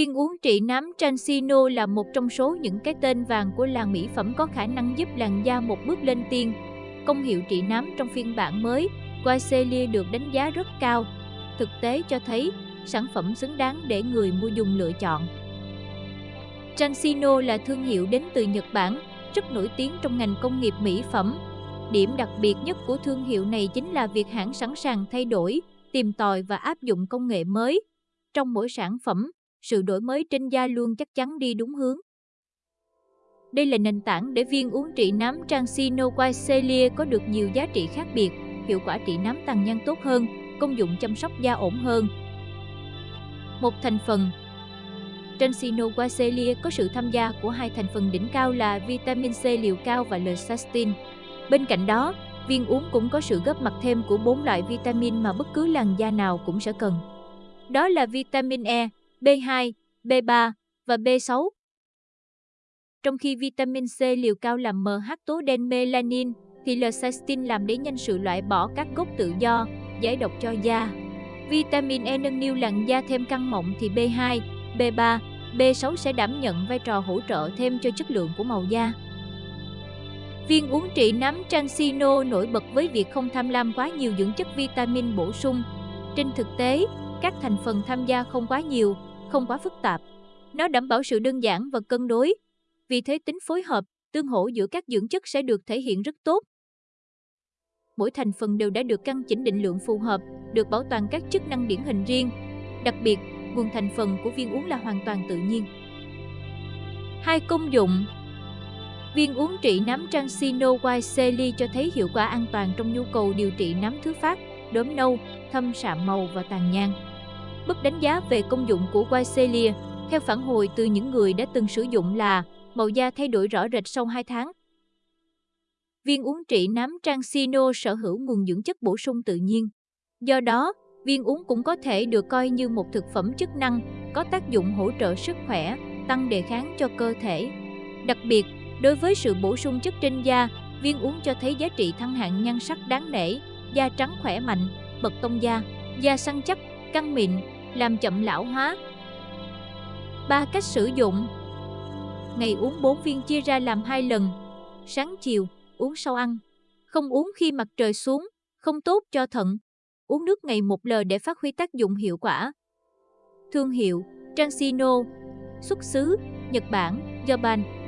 Viên uống trị nám Transino là một trong số những cái tên vàng của làng mỹ phẩm có khả năng giúp làn da một bước lên tiên. Công hiệu trị nám trong phiên bản mới, Guaicelia được đánh giá rất cao. Thực tế cho thấy, sản phẩm xứng đáng để người mua dùng lựa chọn. Transino là thương hiệu đến từ Nhật Bản, rất nổi tiếng trong ngành công nghiệp mỹ phẩm. Điểm đặc biệt nhất của thương hiệu này chính là việc hãng sẵn sàng thay đổi, tìm tòi và áp dụng công nghệ mới. Trong mỗi sản phẩm, sự đổi mới trên da luôn chắc chắn đi đúng hướng. Đây là nền tảng để viên uống trị nám Transino Celia có được nhiều giá trị khác biệt, hiệu quả trị nám tàn nhang tốt hơn, công dụng chăm sóc da ổn hơn. Một thành phần Transino Celia có sự tham gia của hai thành phần đỉnh cao là vitamin C liều cao và L-cysteine. Bên cạnh đó, viên uống cũng có sự góp mặt thêm của bốn loại vitamin mà bất cứ làn da nào cũng sẽ cần. Đó là vitamin E, B2, B3 và B6. Trong khi vitamin C liều cao làm mờ hắc tố đen melanin, thì L-cysteine làm đẩy nhanh sự loại bỏ các gốc tự do, giải độc cho da. Vitamin E nâng niu làn da thêm căng mọng thì B2, B3, B6 sẽ đảm nhận vai trò hỗ trợ thêm cho chất lượng của màu da. Viên uống trị nám Transino nổi bật với việc không tham lam quá nhiều dưỡng chất vitamin bổ sung. Trên thực tế, các thành phần tham gia không quá nhiều, không quá phức tạp. Nó đảm bảo sự đơn giản và cân đối. Vì thế tính phối hợp, tương hỗ giữa các dưỡng chất sẽ được thể hiện rất tốt. Mỗi thành phần đều đã được căn chỉnh định lượng phù hợp, được bảo toàn các chức năng điển hình riêng. Đặc biệt, nguồn thành phần của viên uống là hoàn toàn tự nhiên. Hai công dụng Viên uống trị nám Transino Celi cho thấy hiệu quả an toàn trong nhu cầu điều trị nám thứ phát, đốm nâu, thâm sạm màu và tàn nhang. Mức đánh giá về công dụng của Whitelia theo phản hồi từ những người đã từng sử dụng là màu da thay đổi rõ rệt sau 2 tháng. Viên uống trị nám Transino sở hữu nguồn dưỡng chất bổ sung tự nhiên. Do đó, viên uống cũng có thể được coi như một thực phẩm chức năng có tác dụng hỗ trợ sức khỏe, tăng đề kháng cho cơ thể. Đặc biệt, đối với sự bổ sung chất trên da, viên uống cho thấy giá trị thăng hạng nhan sắc đáng nể, da trắng khỏe mạnh, bật tông da, da săn chắc, căng mịn, làm chậm lão hóa. Ba cách sử dụng Ngày uống 4 viên chia ra làm hai lần, sáng chiều, uống sau ăn. Không uống khi mặt trời xuống, không tốt cho thận. Uống nước ngày một lờ để phát huy tác dụng hiệu quả. Thương hiệu Transino Xuất xứ Nhật Bản, Japan